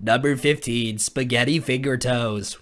Number 15, spaghetti finger toes.